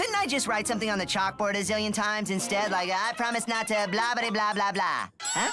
couldn't I just write something on the chalkboard a zillion times instead? Like, I promise not to blah blah blah blah blah. Huh?